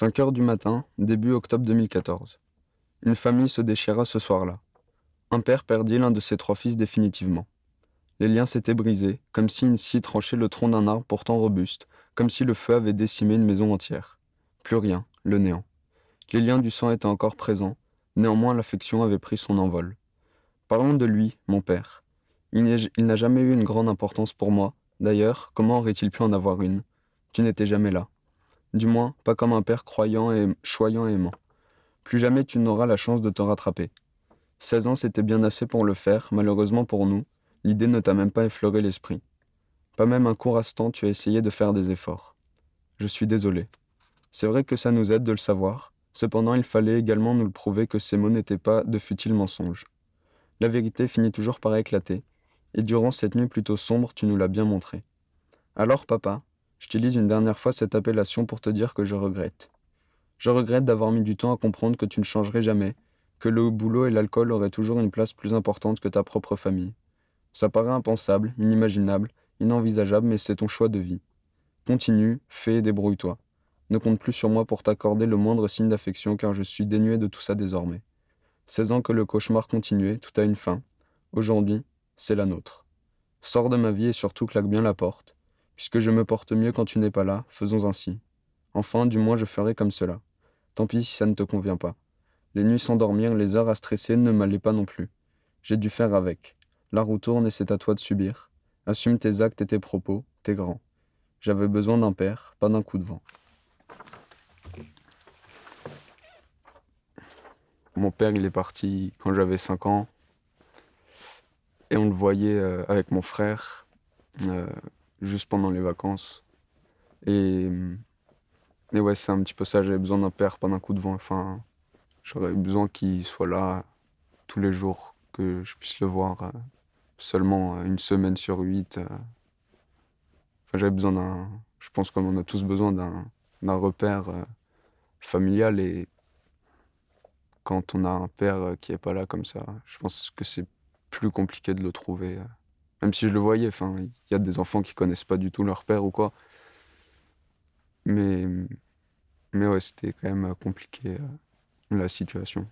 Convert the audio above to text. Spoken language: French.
5 heures du matin, début octobre 2014. Une famille se déchira ce soir-là. Un père perdit l'un de ses trois fils définitivement. Les liens s'étaient brisés, comme si une scie tranchait le tronc d'un arbre pourtant robuste, comme si le feu avait décimé une maison entière. Plus rien, le néant. Les liens du sang étaient encore présents, néanmoins l'affection avait pris son envol. Parlons de lui, mon père. Il n'a jamais eu une grande importance pour moi. D'ailleurs, comment aurait-il pu en avoir une? Tu n'étais jamais là. Du moins, pas comme un père croyant et choyant et aimant. Plus jamais tu n'auras la chance de te rattraper. 16 ans, c'était bien assez pour le faire, malheureusement pour nous, l'idée ne t'a même pas effleuré l'esprit. Pas même un court instant tu as essayé de faire des efforts. Je suis désolé. C'est vrai que ça nous aide de le savoir, cependant il fallait également nous le prouver que ces mots n'étaient pas de futiles mensonges. La vérité finit toujours par éclater, et durant cette nuit plutôt sombre tu nous l'as bien montré. Alors papa, J'utilise une dernière fois cette appellation pour te dire que je regrette. Je regrette d'avoir mis du temps à comprendre que tu ne changerais jamais, que le boulot et l'alcool auraient toujours une place plus importante que ta propre famille. Ça paraît impensable, inimaginable, inenvisageable, mais c'est ton choix de vie. Continue, fais et débrouille-toi. Ne compte plus sur moi pour t'accorder le moindre signe d'affection car je suis dénué de tout ça désormais. 16 ans que le cauchemar continuait, tout a une fin. Aujourd'hui, c'est la nôtre. Sors de ma vie et surtout claque bien la porte. Puisque je me porte mieux quand tu n'es pas là, faisons ainsi. Enfin, du moins je ferai comme cela. Tant pis si ça ne te convient pas. Les nuits sans dormir, les heures à stresser ne m'allaient pas non plus. J'ai dû faire avec. La roue tourne et c'est à toi de subir. Assume tes actes et tes propos, t'es grand. J'avais besoin d'un père, pas d'un coup de vent. Mon père, il est parti quand j'avais 5 ans. Et on le voyait euh, avec mon frère. Euh, juste pendant les vacances. Et, et ouais, c'est un petit peu ça, j'avais besoin d'un père, pas d'un coup de vent. Enfin, j'aurais besoin qu'il soit là tous les jours, que je puisse le voir euh, seulement euh, une semaine sur huit. Euh. Enfin, j'avais besoin d'un. Je pense qu'on a tous besoin d'un repère familial et quand on a un père qui est pas là comme ça, je pense que c'est plus compliqué de le trouver. Même si je le voyais, enfin, il y a des enfants qui connaissent pas du tout leur père ou quoi. Mais, mais ouais, c'était quand même compliqué la situation.